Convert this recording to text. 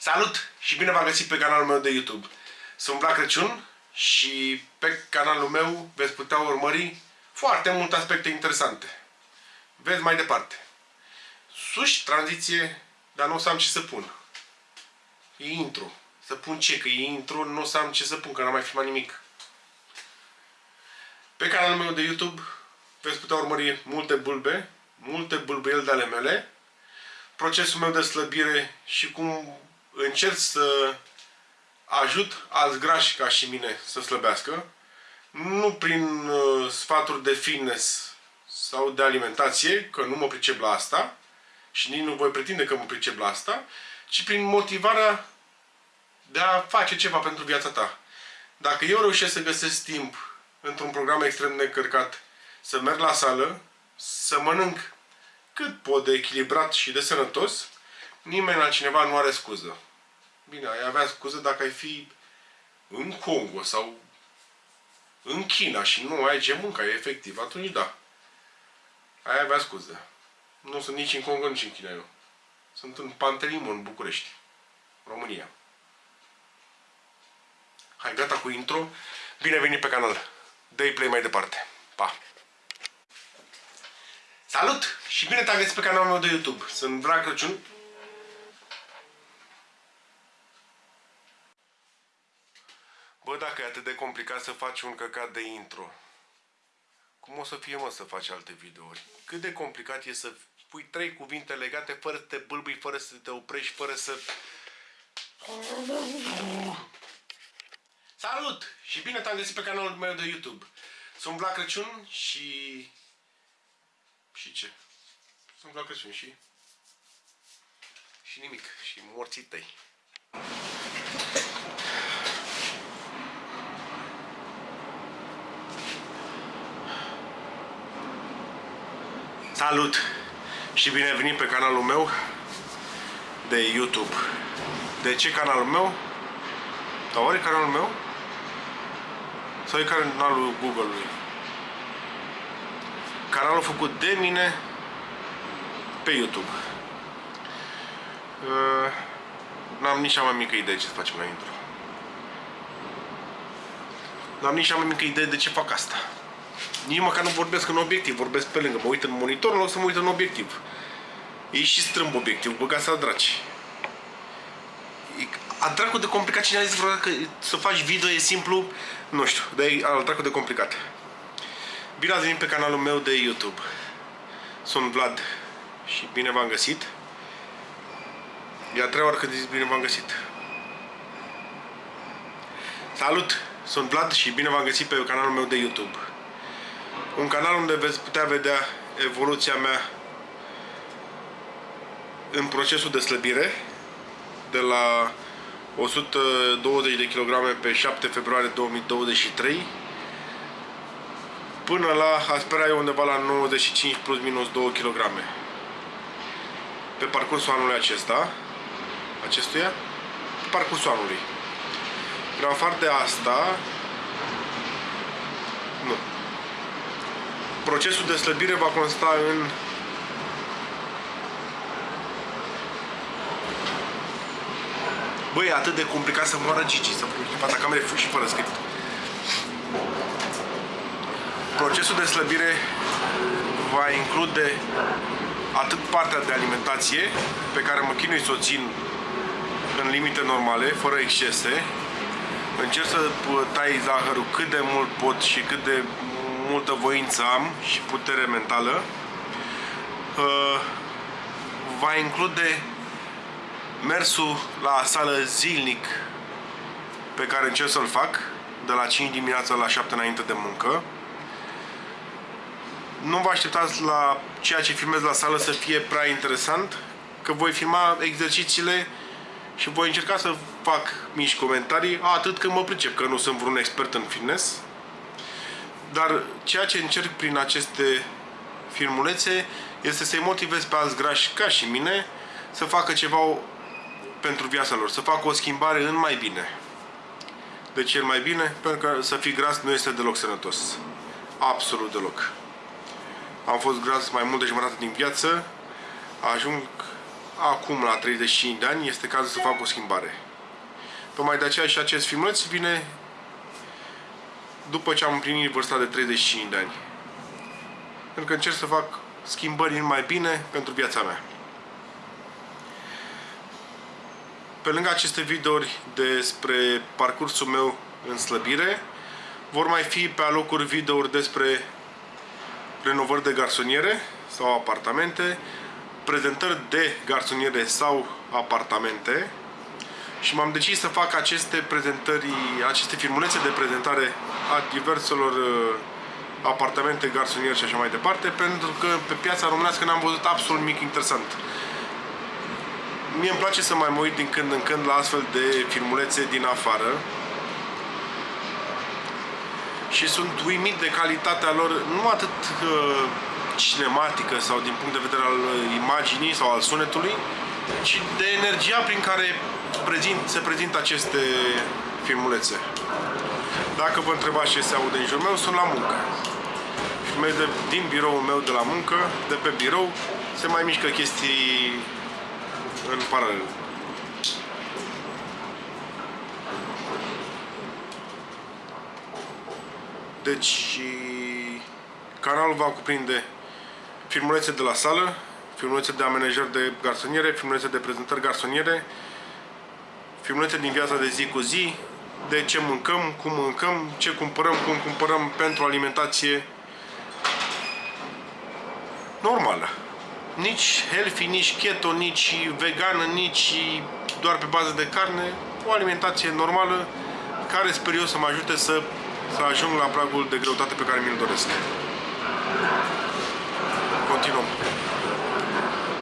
Salut și bine v-am găsit pe canalul meu de YouTube. Sunt Vlad Crăciun și pe canalul meu veți putea urmări foarte multe aspecte interesante. Vezi mai departe. Suși, tranziție, dar nu o să am ce să pun. E intro. Să pun ce? Că e intro, nu o să am ce să pun, că n-am mai filmat nimic. Pe canalul meu de YouTube veți putea urmări multe bulbe, multe bulbăieli de ale mele, procesul meu de slăbire și cum încerc să ajut alți grași ca și mine să slăbească, nu prin uh, sfaturi de fitness sau de alimentație, că nu mă pricep la asta și nici nu voi pretinde că mă pricep la asta, ci prin motivarea de a face ceva pentru viața ta. Dacă eu reușesc să găsesc timp într-un program extrem de încărcat, să merg la sală, să mănânc cât pot de echilibrat și de sănătos, nimeni altcineva nu are scuză. Bine, ai avea scuză dacă ai fi în Congo sau în China și nu ai ce mânca, e efectiv, atunci da. Ai avea scuză. Nu sunt nici în Congo, nici în China eu. Sunt în Pantelimon, în București, România. Hai, gata cu intro. Bine venit pe canal. Dă-i play mai departe. Pa! Salut! Și bine te-am găsit pe canalul meu de YouTube. Sunt Drag Crăciun. Bă, dacă e atât de complicat să faci un căcat de intro, cum o să fie, mă, să faci alte videouri? Cât de complicat e să pui trei cuvinte legate fără să te bâlbâi, fără să te oprești, fără să... Salut! Și bine te-am găsit pe canalul meu de YouTube. Sunt Vlad Crăciun și... Și ce? Sunt Vlad Crăciun și... Și nimic. Și morții tăi. Salut! Și bine ai venit pe canalul meu de YouTube. De ce canalul meu? Dar oare canalul meu? Sau e canalul Google-ului? Canalul făcut de mine pe YouTube. Uh, N-am nici cea mai mică idee ce să facem la intro. N-am nici cea mai mică idee de ce fac asta. Nici măcar nu vorbesc în obiectiv, vorbesc pe lângă. Mă uit în monitor, în loc să mă uit în obiectiv. E și strâmb obiectiv, băgați la draci. E a dracu de complicat cine a zis vreodată că să faci video e simplu, nu știu, dar e al dracu de complicat. Bine ați venit pe canalul meu de YouTube. Sunt Vlad și bine v-am găsit. E a treia oară când zic bine v-am găsit. Salut! Sunt Vlad și bine v-am găsit pe canalul meu de YouTube. Un canal unde veți putea vedea evoluția mea în procesul de slăbire de la 120 de kg pe 7 februarie 2023 până la aș spera eu undeva la 95 plus minus 2 kg pe parcursul anului acesta acestuia pe parcursul anului. În afară de asta procesul de slăbire va consta în Băi, e atât de complicat să moară Gigi, să pun în fața camerei și fără script. Procesul de slăbire va include atât partea de alimentație, pe care mă chinui să o țin în limite normale, fără excese. Încerc să tai zahărul cât de mult pot și cât de multă voință am și putere mentală. Uh, va include mersul la sală zilnic pe care încerc să-l fac de la 5 dimineața la 7 înainte de muncă. Nu vă așteptați la ceea ce filmez la sală să fie prea interesant, că voi filma exercițiile și voi încerca să fac mici comentarii, atât că mă pricep, că nu sunt vreun expert în fitness. Dar ceea ce încerc prin aceste filmulețe este să-i motivez pe alți grași ca și mine să facă ceva pentru viața lor, să facă o schimbare în mai bine. De ce mai bine? Pentru că să fii gras nu este deloc sănătos. Absolut deloc. Am fost gras mai mult de jumătate din viață, ajung acum la 35 de ani este cazul să fac o schimbare. Tocmai de aceea și acest filmuleț vine după ce am împlinit vârsta de 35 de ani. Pentru că încerc să fac schimbări mai bine pentru viața mea. Pe lângă aceste videouri despre parcursul meu în slăbire, vor mai fi pe alocuri videouri despre renovări de garsoniere sau apartamente, prezentări de garsoniere sau apartamente și m-am decis să fac aceste prezentări, aceste filmulețe de prezentare a diverselor uh, apartamente, garsoniere și așa mai departe, pentru că pe piața românească n-am văzut absolut nimic interesant. Mie îmi place să mai mă uit din când în când la astfel de filmulețe din afară și sunt uimit de calitatea lor, nu atât uh, cinematică sau din punct de vedere al imaginii sau al sunetului, ci de energia prin care prezint, se prezintă aceste filmulețe. Dacă vă întrebați ce se aude în jurul meu, sunt la muncă. Filmez de, din biroul meu de la muncă, de pe birou, se mai mișcă chestii în paralel. Deci, canalul va cuprinde filmulețe de la sală, filmulețe de amenajări de garsoniere, filmulețe de prezentări garsoniere, filmulețe din viața de zi cu zi, de ce mâncăm, cum mâncăm, ce cumpărăm, cum cumpărăm pentru alimentație normală. Nici healthy, nici keto, nici vegană, nici doar pe bază de carne, o alimentație normală care sper eu să mă ajute să, să ajung la pragul de greutate pe care mi-l doresc. Continuăm.